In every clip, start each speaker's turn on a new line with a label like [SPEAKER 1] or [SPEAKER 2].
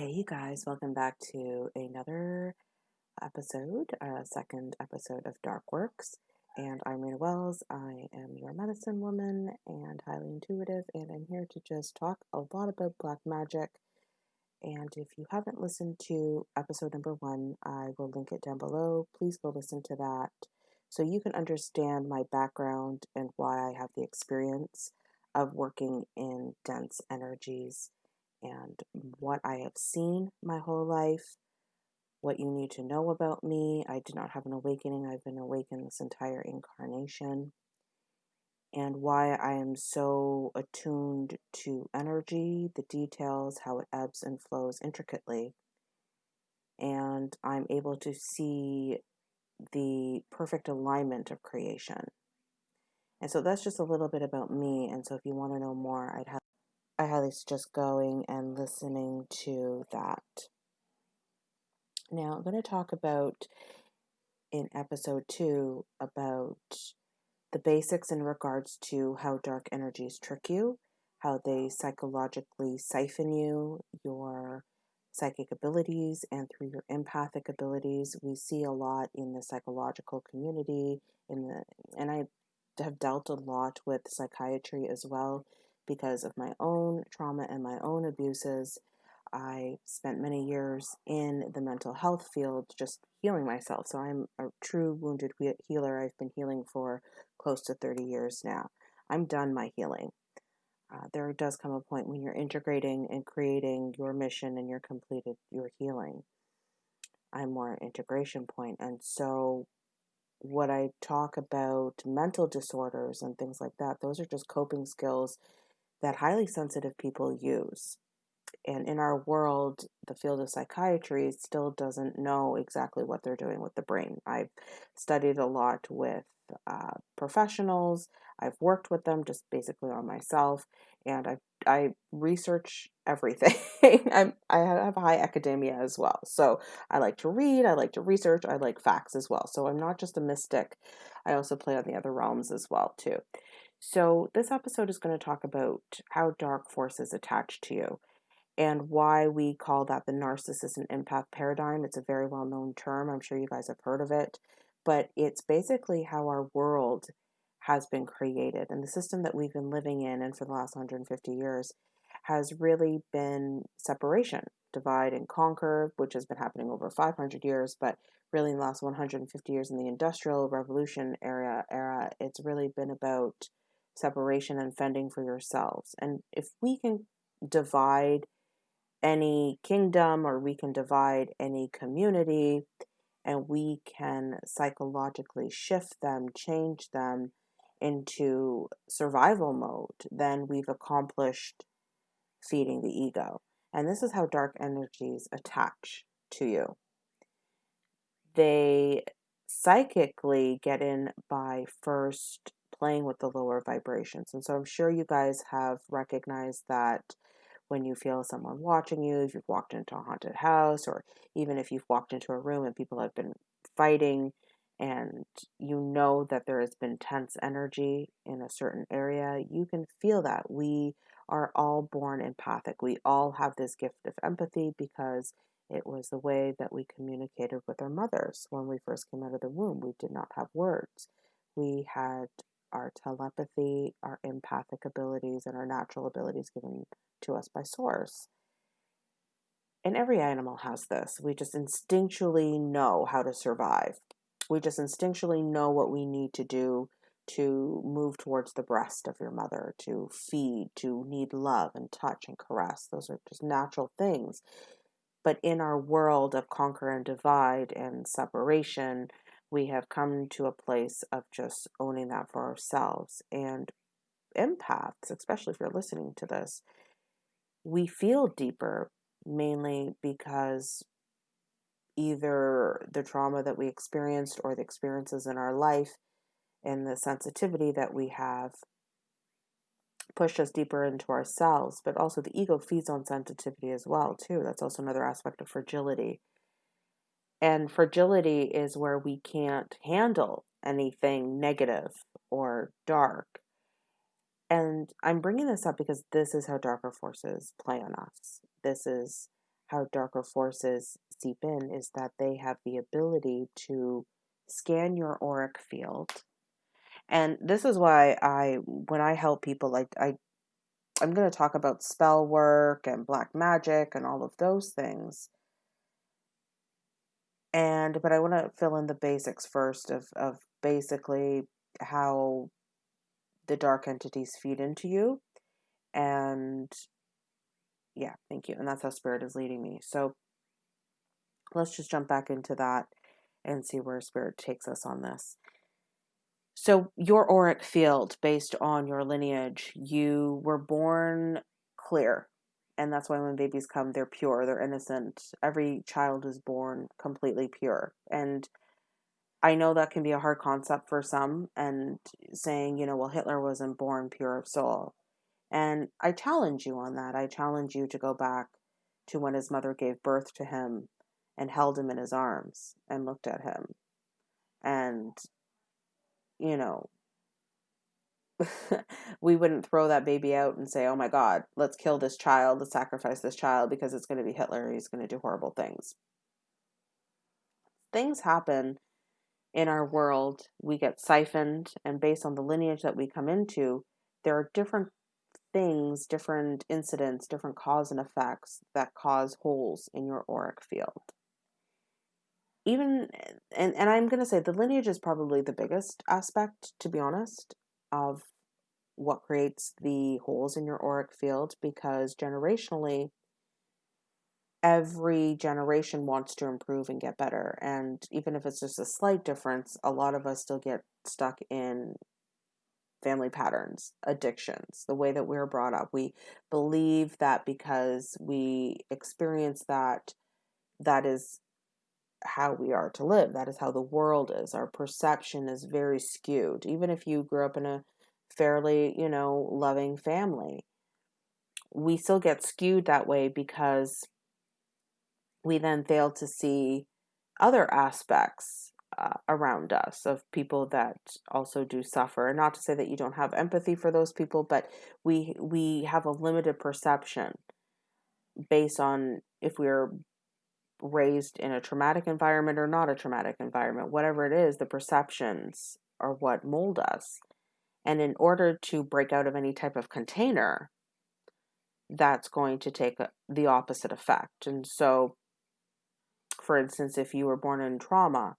[SPEAKER 1] Hey, you guys, welcome back to another episode, a second episode of Dark Works. And I'm Rena Wells. I am your medicine woman and highly intuitive, and I'm here to just talk a lot about black magic. And if you haven't listened to episode number one, I will link it down below. Please go listen to that so you can understand my background and why I have the experience of working in dense energies and what I have seen my whole life, what you need to know about me. I did not have an awakening, I've been awakened this entire incarnation, and why I am so attuned to energy, the details, how it ebbs and flows intricately. And I'm able to see the perfect alignment of creation. And so that's just a little bit about me. And so if you want to know more, I'd have I highly suggest going and listening to that. Now, I'm going to talk about in episode two about the basics in regards to how dark energies trick you, how they psychologically siphon you, your psychic abilities, and through your empathic abilities. We see a lot in the psychological community, in the and I have dealt a lot with psychiatry as well because of my own trauma and my own abuses. I spent many years in the mental health field just healing myself. So I'm a true wounded healer. I've been healing for close to 30 years now. I'm done my healing. Uh, there does come a point when you're integrating and creating your mission and you're completed your healing. I'm more integration point. And so what I talk about mental disorders and things like that, those are just coping skills that highly sensitive people use. And in our world, the field of psychiatry still doesn't know exactly what they're doing with the brain. I've studied a lot with uh, professionals. I've worked with them just basically on myself, and I I research everything. I'm I have high academia as well, so I like to read. I like to research. I like facts as well. So I'm not just a mystic. I also play on the other realms as well too. So, this episode is going to talk about how dark forces attach to you and why we call that the narcissist and empath paradigm. It's a very well known term. I'm sure you guys have heard of it, but it's basically how our world has been created and the system that we've been living in and for the last 150 years has really been separation, divide and conquer, which has been happening over 500 years, but really in the last 150 years in the industrial revolution era era, it's really been about separation and fending for yourselves. And if we can divide any kingdom or we can divide any community and we can psychologically shift them, change them into survival mode, then we've accomplished feeding the ego. And this is how dark energies attach to you. They psychically get in by first playing with the lower vibrations. And so I'm sure you guys have recognized that when you feel someone watching you, if you've walked into a haunted house, or even if you've walked into a room and people have been fighting and you know that there has been tense energy in a certain area, you can feel that. We are all born empathic. We all have this gift of empathy because it was the way that we communicated with our mothers when we first came out of the womb. We did not have words. We had our telepathy, our empathic abilities, and our natural abilities given to us by Source. And every animal has this. We just instinctually know how to survive. We just instinctually know what we need to do to move towards the breast of your mother, to feed, to need love and touch and caress. Those are just natural things. But in our world of conquer and divide and separation, we have come to a place of just owning that for ourselves. And empaths, especially if you're listening to this, we feel deeper mainly because either the trauma that we experienced or the experiences in our life and the sensitivity that we have pushed us deeper into ourselves but also the ego feeds on sensitivity as well too that's also another aspect of fragility and fragility is where we can't handle anything negative or dark. And I'm bringing this up because this is how darker forces play on us. This is how darker forces seep in is that they have the ability to scan your auric field. And this is why I when I help people like I I'm going to talk about spell work and black magic and all of those things. And but I want to fill in the basics first of of basically how the dark entities feed into you and yeah, thank you. And that's how spirit is leading me. So let's just jump back into that and see where spirit takes us on this. So, your auric field, based on your lineage, you were born clear. And that's why when babies come, they're pure, they're innocent. Every child is born completely pure. And I know that can be a hard concept for some, and saying, you know, well, Hitler wasn't born pure of soul. And I challenge you on that. I challenge you to go back to when his mother gave birth to him and held him in his arms and looked at him. And, you know, we wouldn't throw that baby out and say, oh my God, let's kill this child, let's sacrifice this child because it's going to be Hitler. and He's going to do horrible things. Things happen in our world. We get siphoned, and based on the lineage that we come into, there are different things, different incidents, different cause and effects that cause holes in your auric field. Even, and, and I'm going to say the lineage is probably the biggest aspect, to be honest, of what creates the holes in your auric field because generationally, every generation wants to improve and get better. And even if it's just a slight difference, a lot of us still get stuck in family patterns, addictions, the way that we are brought up. We believe that because we experience that, that is how we are to live. That is how the world is. Our perception is very skewed. Even if you grew up in a fairly, you know, loving family, we still get skewed that way because we then fail to see other aspects uh, around us of people that also do suffer and not to say that you don't have empathy for those people but we we have a limited perception based on if we're raised in a traumatic environment or not a traumatic environment whatever it is the perceptions are what mold us and in order to break out of any type of container that's going to take the opposite effect and so for instance if you were born in trauma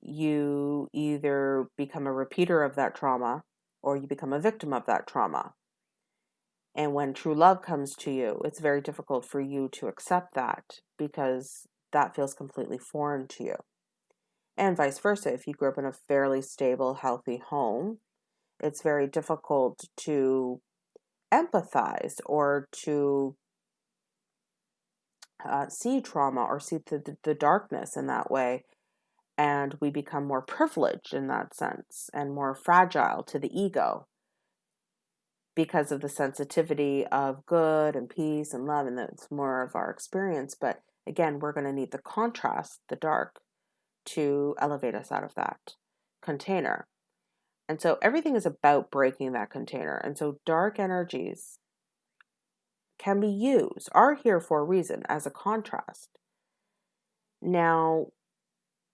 [SPEAKER 1] you either become a repeater of that trauma or you become a victim of that trauma. And when true love comes to you, it's very difficult for you to accept that because that feels completely foreign to you. And vice versa, if you grew up in a fairly stable, healthy home, it's very difficult to empathize or to uh, see trauma or see the, the darkness in that way and we become more privileged in that sense and more fragile to the ego because of the sensitivity of good and peace and love and that's more of our experience but again we're going to need the contrast the dark to elevate us out of that container. And so everything is about breaking that container and so dark energies can be used are here for a reason as a contrast. Now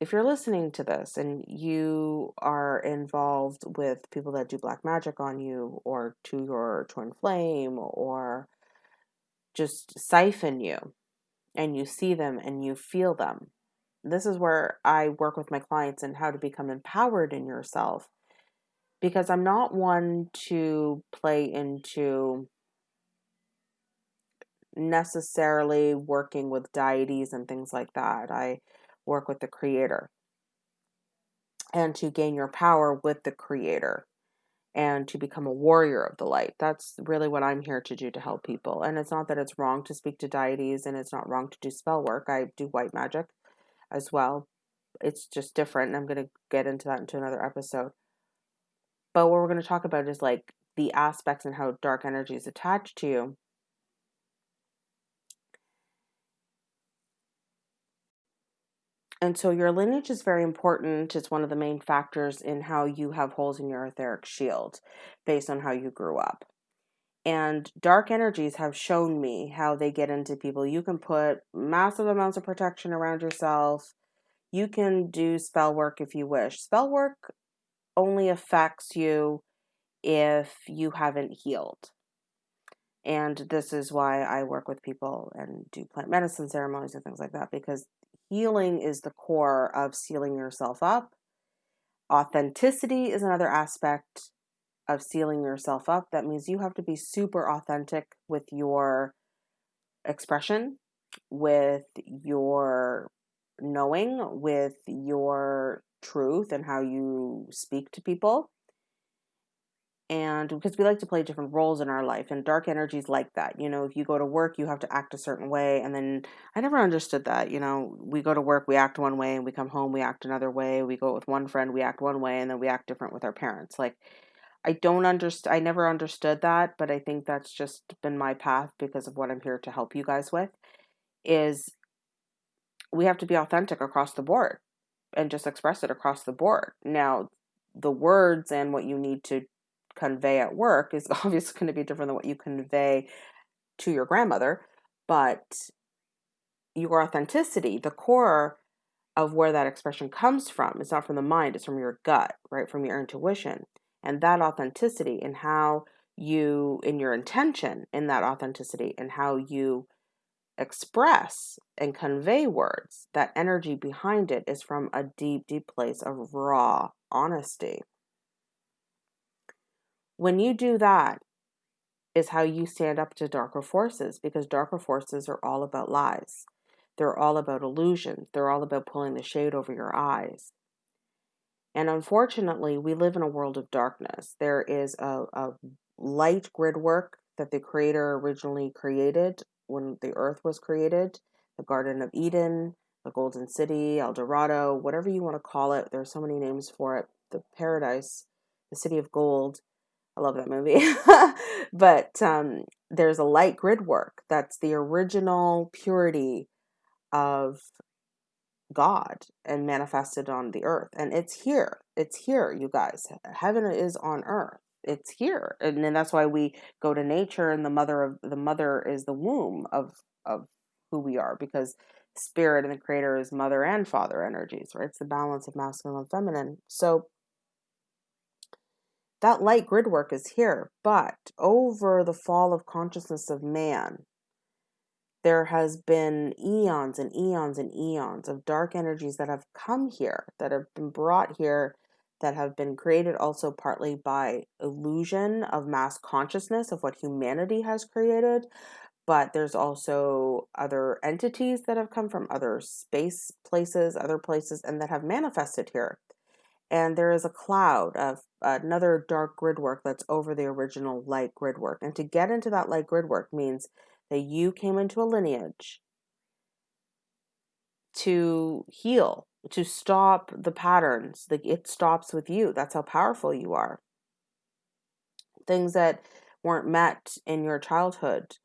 [SPEAKER 1] if you're listening to this and you are involved with people that do black magic on you or to your twin flame or just siphon you and you see them and you feel them this is where i work with my clients and how to become empowered in yourself because i'm not one to play into necessarily working with deities and things like that. I work with the creator and to gain your power with the creator and to become a warrior of the light. That's really what I'm here to do to help people. And it's not that it's wrong to speak to deities and it's not wrong to do spell work. I do white magic as well. It's just different. And I'm going to get into that into another episode. But what we're going to talk about is like the aspects and how dark energy is attached to you And so your lineage is very important. It's one of the main factors in how you have holes in your etheric shield based on how you grew up. And dark energies have shown me how they get into people. You can put massive amounts of protection around yourself. You can do spell work if you wish. Spell work only affects you if you haven't healed. And this is why I work with people and do plant medicine ceremonies and things like that because healing is the core of sealing yourself up. Authenticity is another aspect of sealing yourself up. That means you have to be super authentic with your expression, with your knowing, with your truth and how you speak to people and because we like to play different roles in our life and dark energies like that you know if you go to work you have to act a certain way and then i never understood that you know we go to work we act one way and we come home we act another way we go with one friend we act one way and then we act different with our parents like i don't understand i never understood that but i think that's just been my path because of what i'm here to help you guys with is we have to be authentic across the board and just express it across the board. Now the words and what you need to convey at work is obviously going to be different than what you convey to your grandmother, but your authenticity, the core of where that expression comes from, is not from the mind, it's from your gut, right? From your intuition. And that authenticity and how you, in your intention in that authenticity and how you express and convey words, that energy behind it is from a deep, deep place of raw honesty. When you do that, is how you stand up to darker forces because darker forces are all about lies. They're all about illusions. They're all about pulling the shade over your eyes. And unfortunately, we live in a world of darkness. There is a, a light grid work that the Creator originally created when the earth was created the Garden of Eden, the Golden City, El Dorado, whatever you want to call it. There are so many names for it. The paradise, the city of gold I love that movie. but um, there's a light grid work that's the original purity of God and manifested on the earth. And it's here. It's here, you guys. Heaven is on earth. It's here. And then that's why we go to nature and the mother of the mother is the womb of of who we are because spirit and the creator is mother and father energies, right? It's the balance of masculine and feminine. So that light grid work is here, but over the fall of consciousness of man, there has been eons and eons and eons of dark energies that have come here, that have been brought here, that have been created also partly by illusion of mass consciousness of what humanity has created. But there's also other entities that have come from other space places, other places, and that have manifested here and there is a cloud of another dark grid work that's over the original light grid work. And to get into that light grid work means that you came into a lineage to heal, to stop the patterns. Like it stops with you. That's how powerful you are. Things that weren't met in your childhood,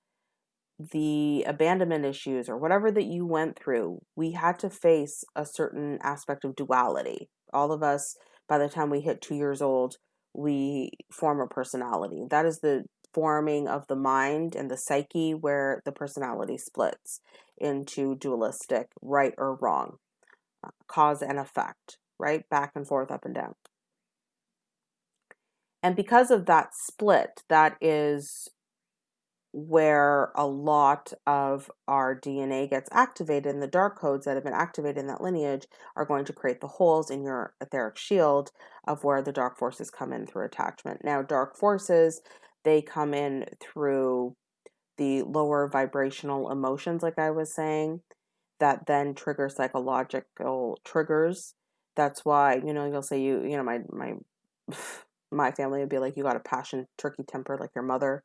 [SPEAKER 1] the abandonment issues, or whatever that you went through, we had to face a certain aspect of duality all of us, by the time we hit two years old, we form a personality. That is the forming of the mind and the psyche where the personality splits into dualistic, right or wrong, uh, cause and effect, right? Back and forth, up and down. And because of that split, that is where a lot of our DNA gets activated, and the dark codes that have been activated in that lineage are going to create the holes in your etheric shield of where the dark forces come in through attachment. Now, dark forces, they come in through the lower vibrational emotions, like I was saying, that then trigger psychological triggers. That's why, you know, you'll say you, you know, my my my family would be like, you got a passion turkey temper like your mother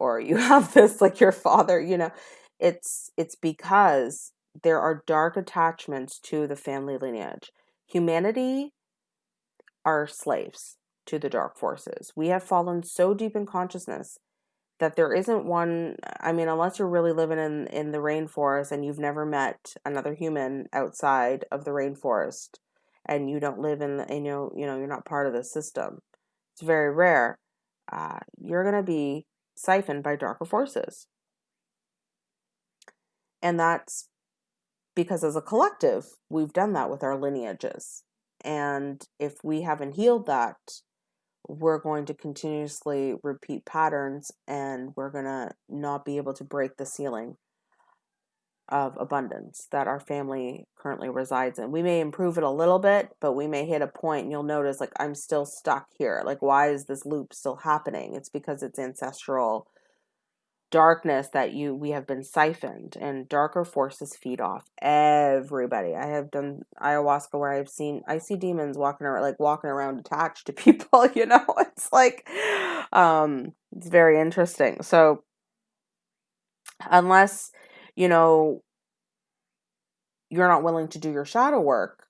[SPEAKER 1] or you have this like your father you know it's it's because there are dark attachments to the family lineage. Humanity are slaves to the dark forces. We have fallen so deep in consciousness that there isn't one i mean unless you're really living in in the rainforest and you've never met another human outside of the rainforest and you don't live in the you know you know you're not part of the system it's very rare uh, you're going to be siphoned by darker forces. And that's because as a collective, we've done that with our lineages. And if we haven't healed that, we're going to continuously repeat patterns and we're going to not be able to break the ceiling of abundance that our family currently resides in. We may improve it a little bit, but we may hit a point and you'll notice like I'm still stuck here. Like why is this loop still happening? It's because it's ancestral darkness that you we have been siphoned and darker forces feed off everybody i have done ayahuasca where i've seen i see demons walking around like walking around attached to people you know it's like um it's very interesting so unless you know you're not willing to do your shadow work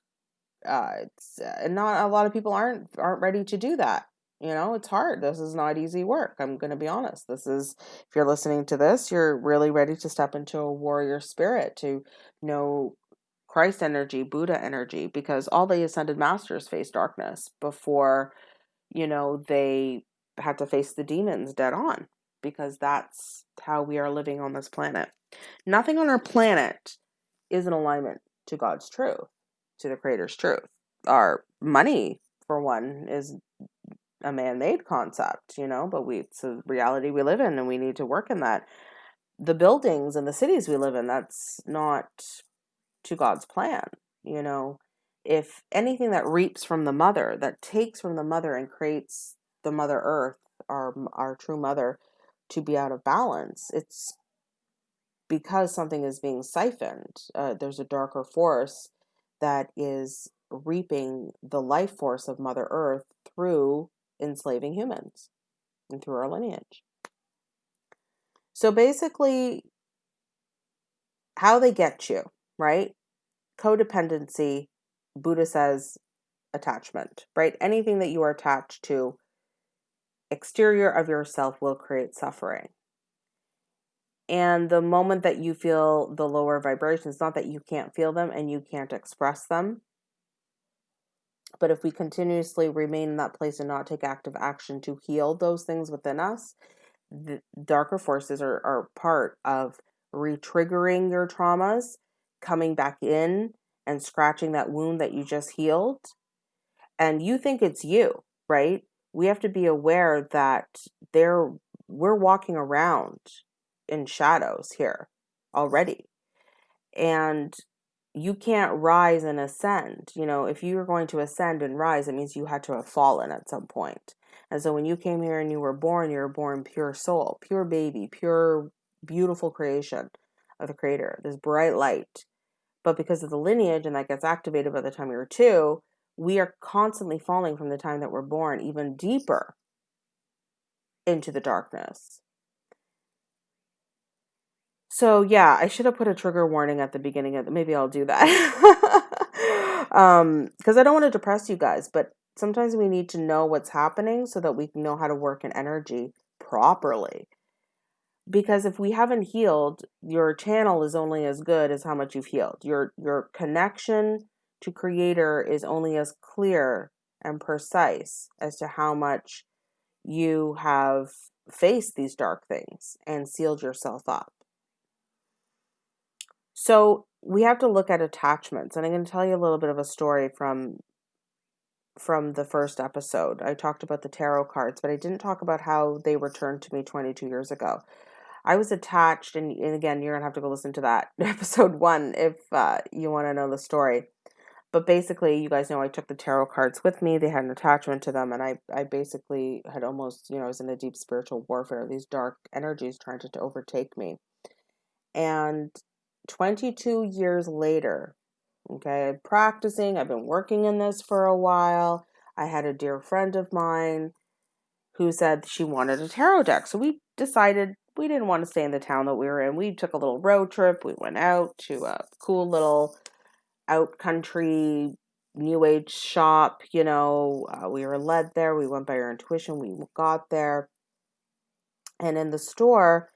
[SPEAKER 1] uh it's uh, not a lot of people aren't aren't ready to do that you know, it's hard. This is not easy work. I'm going to be honest. This is, if you're listening to this, you're really ready to step into a warrior spirit, to know Christ energy, Buddha energy, because all the ascended masters face darkness before, you know, they had to face the demons dead on, because that's how we are living on this planet. Nothing on our planet is in alignment to God's truth, to the Creator's truth. Our money, for one, is a man-made concept, you know, but we it's a reality we live in and we need to work in that. The buildings and the cities we live in, that's not to God's plan, you know. If anything that reaps from the mother, that takes from the mother and creates the mother earth, our our true mother to be out of balance, it's because something is being siphoned. Uh, there's a darker force that is reaping the life force of Mother Earth through enslaving humans and through our lineage. So basically, how they get you, right? Codependency, Buddha says attachment, right? Anything that you are attached to, exterior of yourself will create suffering. And the moment that you feel the lower vibrations, not that you can't feel them and you can't express them, but if we continuously remain in that place and not take active action to heal those things within us, the darker forces are, are part of re-triggering your traumas, coming back in and scratching that wound that you just healed. And you think it's you, right? We have to be aware that there we're walking around in shadows here already. And you can't rise and ascend. You know, if you were going to ascend and rise, it means you had to have fallen at some point. And so when you came here and you were born, you were born pure soul, pure baby, pure beautiful creation of the creator, this bright light. But because of the lineage and that gets activated by the time you're two, we are constantly falling from the time that we're born even deeper into the darkness. So yeah, I should have put a trigger warning at the beginning of the, maybe I'll do that. um because I don't want to depress you guys, but sometimes we need to know what's happening so that we can know how to work in energy properly. Because if we haven't healed, your channel is only as good as how much you've healed. Your your connection to creator is only as clear and precise as to how much you have faced these dark things and sealed yourself up. So we have to look at attachments, and I'm going to tell you a little bit of a story from from the first episode. I talked about the tarot cards, but I didn't talk about how they returned to me 22 years ago. I was attached, and, and again, you're gonna have to go listen to that episode one if uh, you want to know the story. But basically, you guys know I took the tarot cards with me. They had an attachment to them, and I, I basically had almost, you know, I was in a deep spiritual warfare. These dark energies trying to, to overtake me, and 22 years later, okay, practicing, I've been working in this for a while. I had a dear friend of mine who said she wanted a tarot deck. So we decided we didn't want to stay in the town that we were in. We took a little road trip. We went out to a cool little out country new age shop. You know, uh, we were led there. We went by our intuition. We got there. And in the store,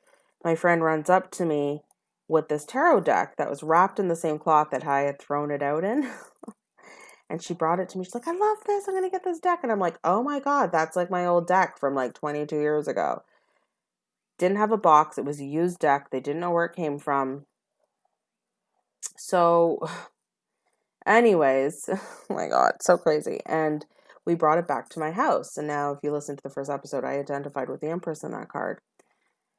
[SPEAKER 1] my friend runs up to me with this tarot deck that was wrapped in the same cloth that I had thrown it out in. and she brought it to me. She's like, I love this. I'm going to get this deck. And I'm like, oh my God, that's like my old deck from like 22 years ago. didn't have a box. It was a used deck. They didn't know where it came from. So, anyways, oh my God, so crazy. And we brought it back to my house. And now, if you listen to the first episode, I identified with the Empress in that card.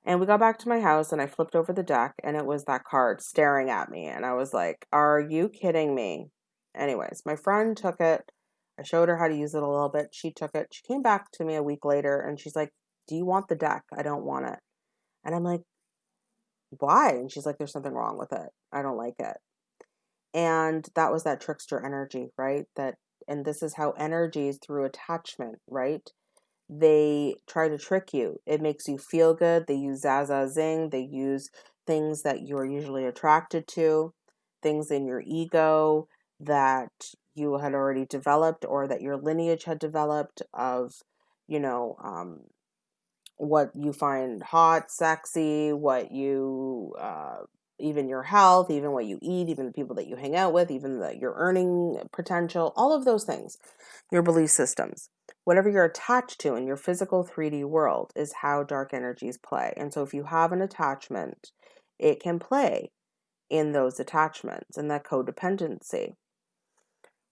[SPEAKER 1] And we got back to my house and I flipped over the deck and it was that card staring at me. And I was like, Are you kidding me? Anyways, my friend took it. I showed her how to use it a little bit. She took it. She came back to me a week later and she's like, Do you want the deck? I don't want it. And I'm like, Why? And she's like, There's something wrong with it. I don't like it. And that was that trickster energy, right? That, and this is how energy is through attachment, right? They try to trick you. It makes you feel good. They use Zaza Zing. They use things that you're usually attracted to, things in your ego that you had already developed or that your lineage had developed of, you know, um, what you find hot, sexy, what you, uh, even your health, even what you eat, even the people that you hang out with, even the, your earning potential, all of those things, your belief systems whatever you're attached to in your physical 3D world is how dark energies play. And so if you have an attachment, it can play in those attachments and that codependency.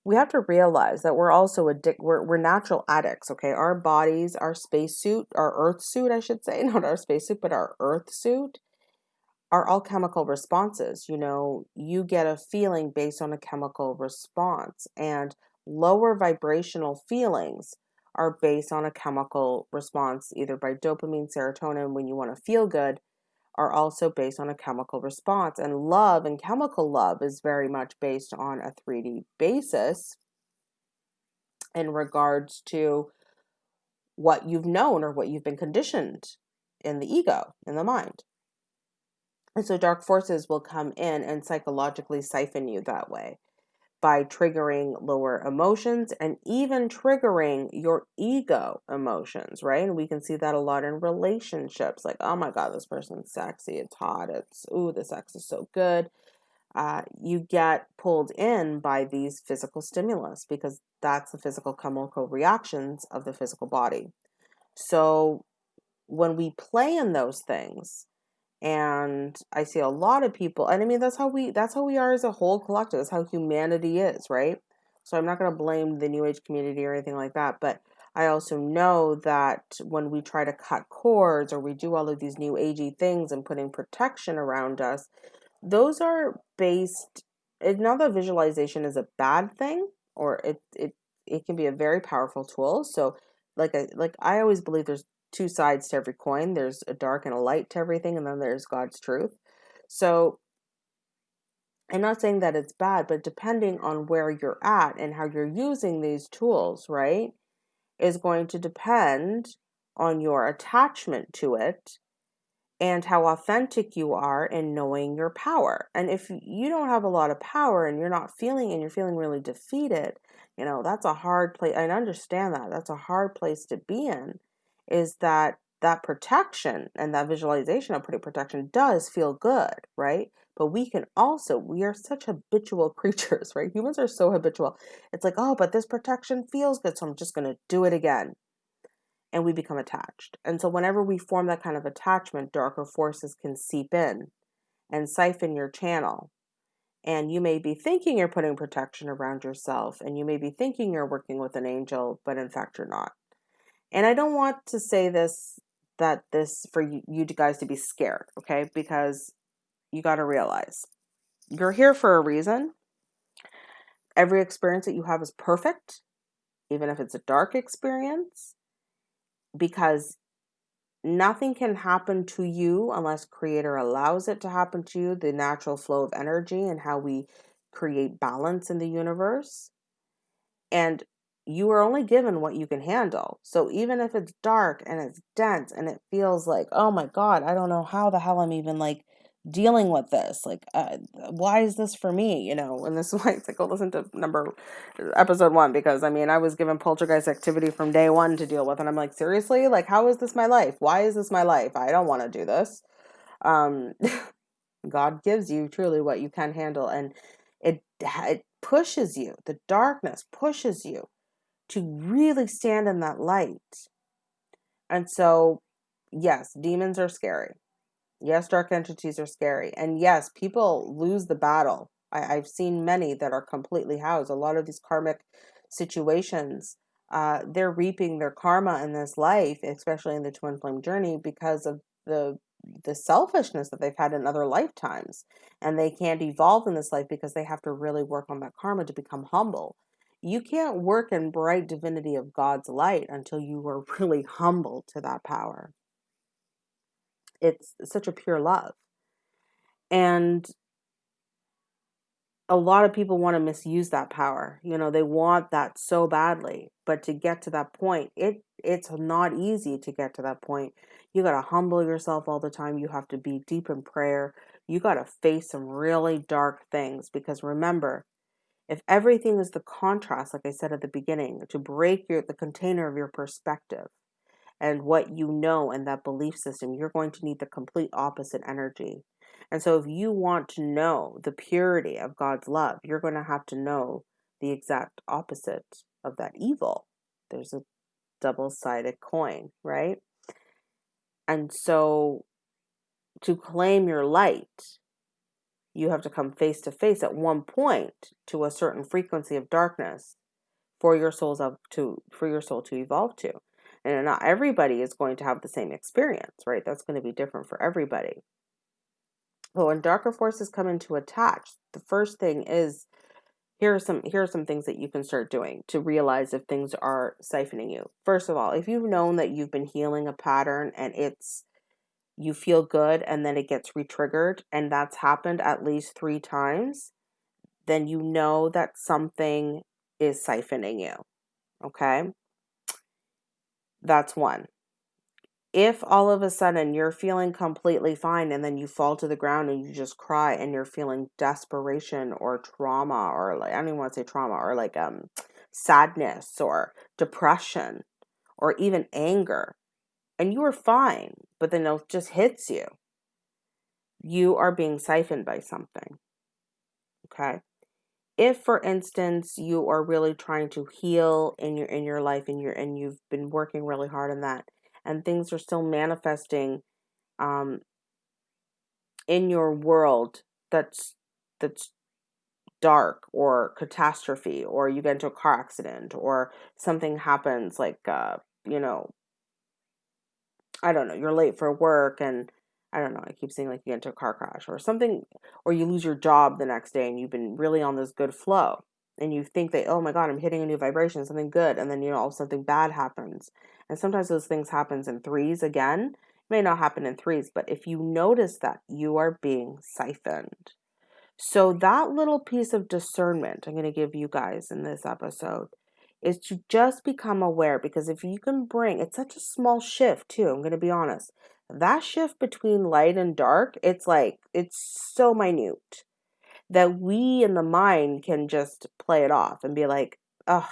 [SPEAKER 1] We have to realize that we're also addict we're, we're natural addicts, okay? Our bodies, our spacesuit, our earth suit, I should say, not our spacesuit, but our earth suit are all chemical responses. You know, you get a feeling based on a chemical response and lower vibrational feelings are based on a chemical response, either by dopamine, serotonin, when you want to feel good, are also based on a chemical response. And love and chemical love is very much based on a 3D basis in regards to what you've known or what you've been conditioned in the ego, in the mind. And so dark forces will come in and psychologically siphon you that way by triggering lower emotions and even triggering your ego emotions, right? And we can see that a lot in relationships like, oh my God, this person's sexy, it's hot, it's, ooh, the sex is so good. Uh, you get pulled in by these physical stimulus because that's the physical chemical reactions of the physical body. So when we play in those things, and i see a lot of people and i mean that's how we that's how we are as a whole collective that's how humanity is right? So i'm not going to blame the new age community or anything like that but i also know that when we try to cut cords or we do all of these new agey things and putting protection around us those are based not that visualization is a bad thing or it it it can be a very powerful tool so like I like I always believe there's two sides to every coin. There's a dark and a light to everything, and then there's God's truth. So I'm not saying that it's bad, but depending on where you're at and how you're using these tools, right, is going to depend on your attachment to it and how authentic you are in knowing your power. And if you don't have a lot of power and you're not feeling and you're feeling really defeated, you know, that's a hard place. I understand that. That's a hard place to be in is that that protection and that visualization of putting protection does feel good, right? But we can also, we are such habitual creatures, right? Humans are so habitual. It's like, oh, but this protection feels good, so I'm just going to do it again. And we become attached. And so, whenever we form that kind of attachment, darker forces can seep in and siphon your channel. And you may be thinking you're putting protection around yourself, and you may be thinking you're working with an angel, but in fact, you're not. And I don't want to say this that this for you, you guys to be scared, okay? Because you got to realize you're here for a reason. Every experience that you have is perfect, even if it's a dark experience, because nothing can happen to you unless creator allows it to happen to you the natural flow of energy and how we create balance in the universe and you are only given what you can handle. So even if it's dark and it's dense and it feels like, oh my God, I don't know how the hell I'm even like dealing with this. Like, uh, why is this for me? You know, and this is why it's like, go listen to number episode one because I mean, I was given poltergeist activity from day one to deal with, and I'm like, seriously, like, how is this my life? Why is this my life? I don't want to do this. Um, God gives you truly what you can handle, and it it pushes you. The darkness pushes you to really stand in that light. And so yes, demons are scary. Yes, dark entities are scary. And yes, people lose the battle. I, have seen many that are completely housed. A lot of these karmic situations, uh, they're reaping their karma in this life, especially in the twin flame journey, because of the the selfishness that they've had in other lifetimes. And they can't evolve in this life because they have to really work on that karma to become humble. You can't work in bright divinity of God's light until you are really humble to that power it's such a pure love. And a lot of people want to misuse that power. You know, they want that so badly, but to get to that point, it it's not easy to get to that point. You got to humble yourself all the time. You have to be deep in prayer. You got to face some really dark things because remember, if everything is the contrast like I said at the beginning, to break your the container of your perspective, and what you know and that belief system, you're going to need the complete opposite energy. And so, if you want to know the purity of God's love, you're going to have to know the exact opposite of that evil. There's a double sided coin, right? And so, to claim your light, you have to come face to face at one point to a certain frequency of darkness for your souls up to for your soul to evolve to. And not everybody is going to have the same experience, right? That's going to be different for everybody. But when darker forces come into attach, the first thing is here are some here are some things that you can start doing to realize if things are siphoning you. First of all, if you've known that you've been healing a pattern and it's you feel good and then it gets re-triggered and that's happened at least 3 times, then you know that something is siphoning you. Okay? That's one. If all of a sudden you're feeling completely fine and then you fall to the ground and you just cry and you're feeling desperation or trauma or like I don't even want to say trauma or like um sadness or depression or even anger and you are fine, but then it just hits you. You are being siphoned by something. Okay? if for instance you are really trying to heal in your in your life and you're and you've been working really hard on that and things are still manifesting um in your world that's that's dark or catastrophe or you get into a car accident or something happens like uh you know i don't know you're late for work and I don't know, I keep saying like you get into a car crash or something, or you lose your job the next day and you've been really on this good flow and you think that, oh my God, I'm hitting a new vibration, something good. And then, you know, all something bad happens. And sometimes those things happens in threes again. It may not happen in threes, but if you notice that you are being siphoned. So that little piece of discernment I'm going to give you guys in this episode is to just become aware because if you can bring it's such a small shift too i'm going to be honest that shift between light and dark, it's like, it's so minute that we in the mind can just play it off and be like, oh,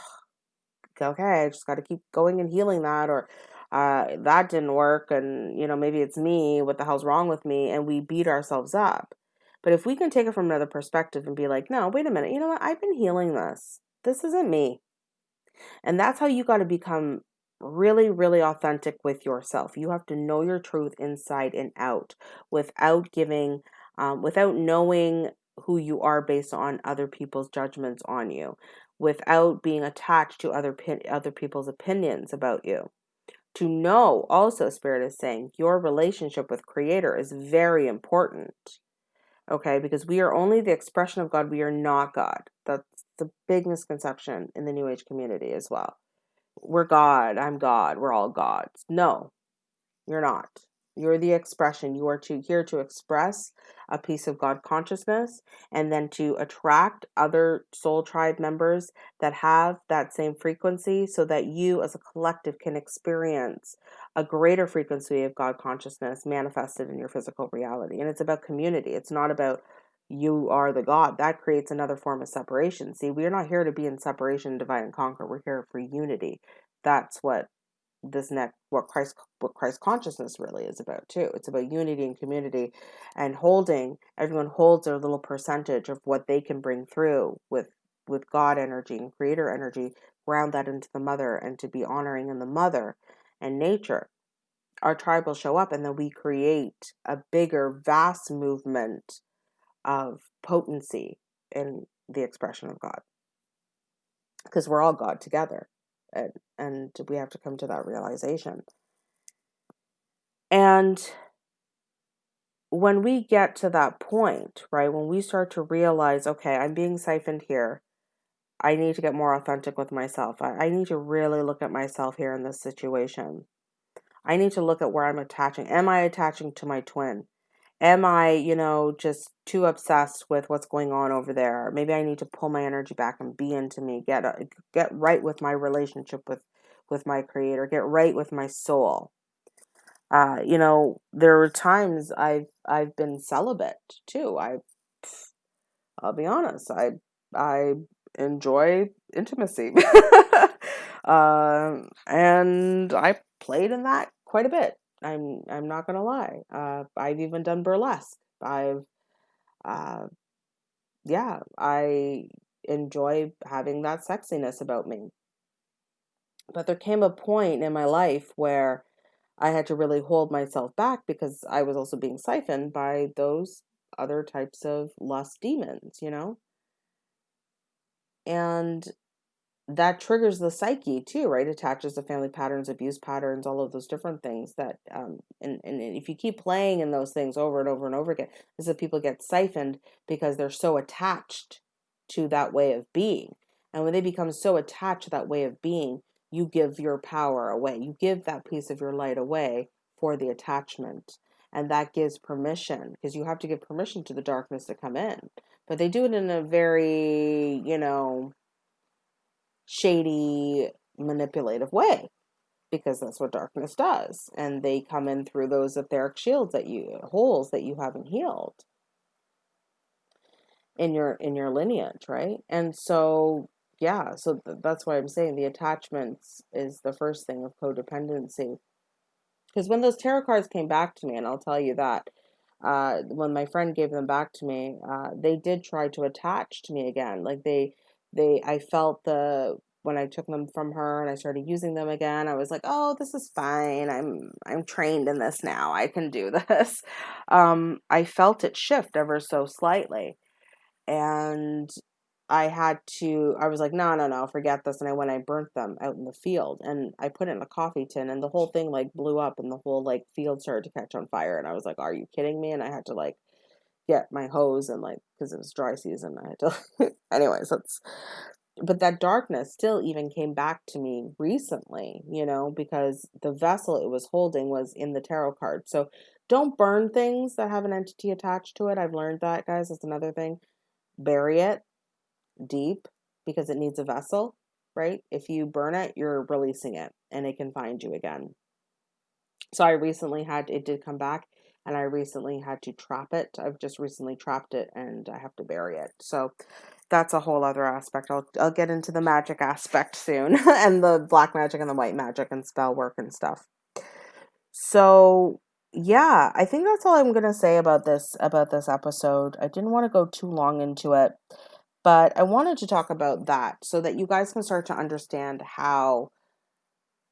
[SPEAKER 1] okay, I just got to keep going and healing that, or uh, that didn't work, and you know, maybe it's me, what the hell's wrong with me? And we beat ourselves up. But if we can take it from another perspective and be like, no, wait a minute, you know what? I've been healing this. This isn't me. And that's how you got to become really, really authentic with yourself. You have to know your truth inside and out without giving, um, without knowing who you are based on other people's judgments on you, without being attached to other other people's opinions about you. To know, also, Spirit is saying your relationship with Creator is very important. Okay, because we are only the expression of God, we are not God. That's the big misconception in the New Age community as well we're God, I'm God, we're all gods. No, you're not. You're the expression. You are to here to express a piece of God consciousness and then to attract other soul tribe members that have that same frequency so that you as a collective can experience a greater frequency of God consciousness manifested in your physical reality. And it's about community. It's not about you are the God. That creates another form of separation. See, we're not here to be in separation, divide and conquer. We're here for unity. That's what this next what Christ what Christ consciousness really is about too. It's about unity and community and holding everyone holds their little percentage of what they can bring through with with God energy and creator energy, ground that into the mother and to be honoring in the mother and nature. our tribe will show up and then we create a bigger vast movement of potency in the expression of god because we're all god together and, and we have to come to that realization and when we get to that point right when we start to realize okay i'm being siphoned here I need to get more authentic with myself. I, I need to really look at myself here in this situation. I need to look at where I'm attaching. Am I attaching to my twin? Am I, you know, just too obsessed with what's going on over there? Maybe I need to pull my energy back and be into me. Get uh, get right with my relationship with with my creator. Get right with my soul. Uh, you know, there were times I've I've been celibate too. I, I'll be honest. I I enjoy intimacy. uh, and I played in that quite a bit. I'm I'm not gonna lie. Uh, I've even done burlesque. I've, uh, yeah, I enjoy having that sexiness about me. But there came a point in my life where I had to really hold myself back because I was also being siphoned by those other types of lust demons, you know? and that triggers the psyche too right? Attaches to family patterns abuse patterns all of those different things that um, and, and if you keep playing in those things over and over and over again is that people get siphoned because they're so attached to that way of being. And when they become so attached to that way of being you give your power away. You give that piece of your light away for the attachment and that gives permission because you have to give permission to the darkness to come in. But they do it in a very, you know, shady, manipulative way because that's what darkness does. And they come in through those etheric shields that you, holes that you haven't healed in your in your lineage right and so yeah so th- that's why i'm saying the attachments is the first thing of codependency because when those tarot cards came back to me and i'll tell you that uh, when my friend gave them back to me, uh, they did try to attach to me again. Like they, they, I felt the when I took them from her and I started using them again. I was like, oh, this is fine. I'm I'm trained in this now. I can do this. Um, I felt it shift ever so slightly, and I had to, I was like, no, no, no, forget this. And I went, I burnt them out in the field and I put it in a coffee tin and the whole thing like blew up and the whole like field started to catch on fire. And I was like, are you kidding me? And I had to like get my hose and like, cause it was dry season. I had to, anyways, that's, but that darkness still even came back to me recently, you know, because the vessel it was holding was in the tarot card. So don't burn things that have an entity attached to it. I've learned that, guys. That's another thing. Bury it deep because it needs a vessel, right? If you burn it, you're releasing it and it can find you again. So I recently had it did come back and I recently had to trap it. I've just recently trapped it and I have to bury it. So that's a whole other aspect. I'll I'll get into the magic aspect soon and the black magic and the white magic and spell work and stuff. So yeah, I think that's all I'm gonna say about this about this episode. I didn't want to go too long into it. But I wanted to talk about that so that you guys can start to understand how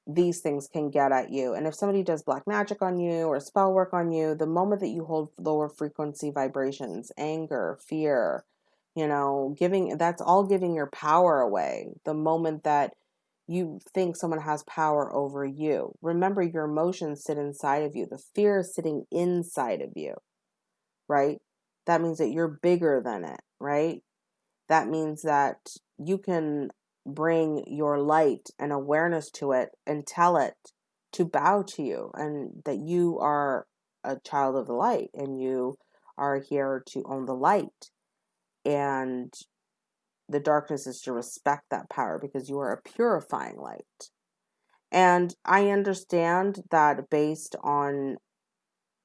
[SPEAKER 1] these things can get at you. And if somebody does black magic on you or spell work on you, the moment that you hold lower frequency vibrations, anger, fear, you know, giving that's all giving your power away. The moment that you think someone has power over you, remember your emotions sit inside of you. The fear is sitting inside of you, right? That means that you're bigger than it, right? that means that you can bring your light and awareness to it and tell it to bow to you and that you are a child of the light and you are here to own the light. And the darkness is to respect that power because you are a purifying light. And i understand that based on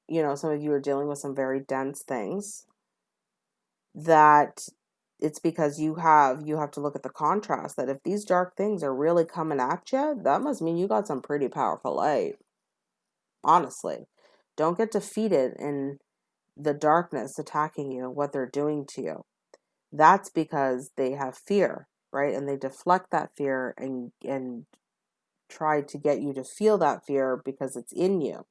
[SPEAKER 1] you know some of you are dealing with some very dense things that it's because you have you have to look at the contrast that if these dark things are really coming at you that must mean you got some pretty powerful light. Honestly don't get defeated in the darkness attacking you what they're doing to you. That's because they have fear right? And they deflect that fear and and try to get you to feel that fear because it's in you.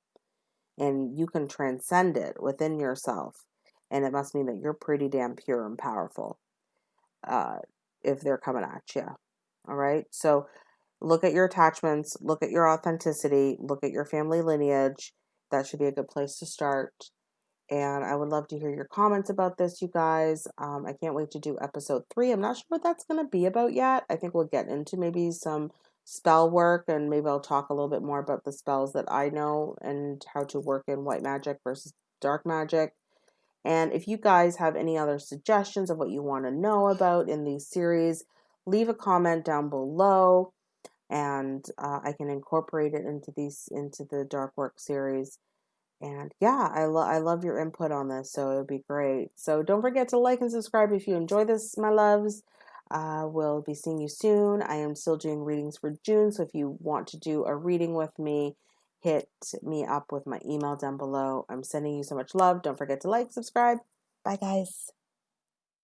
[SPEAKER 1] And you can transcend it within yourself. And it must mean that you're pretty damn pure and powerful uh, if they're coming at you. All right. So look at your attachments, look at your authenticity, look at your family lineage. That should be a good place to start. And I would love to hear your comments about this, you guys. Um, I can't wait to do episode three. I'm not sure what that's going to be about yet. I think we'll get into maybe some spell work and maybe I'll talk a little bit more about the spells that I know and how to work in white magic versus dark magic. And if you guys have any other suggestions of what you want to know about in these series, leave a comment down below and uh, I can incorporate it into these into the dark work series. And yeah, I love I love your input on this, so it would be great. So don't forget to like and subscribe if you enjoy this, my loves. Uh, we'll be seeing you soon. I am still doing readings for June, so if you want to do a reading with me, hit me up with my email down below. I'm sending you so much love. Don't forget to like, subscribe. Bye, guys.